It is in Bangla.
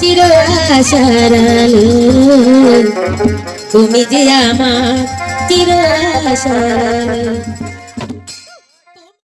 চির আশার আলো। তুমি যে আমার চির আশার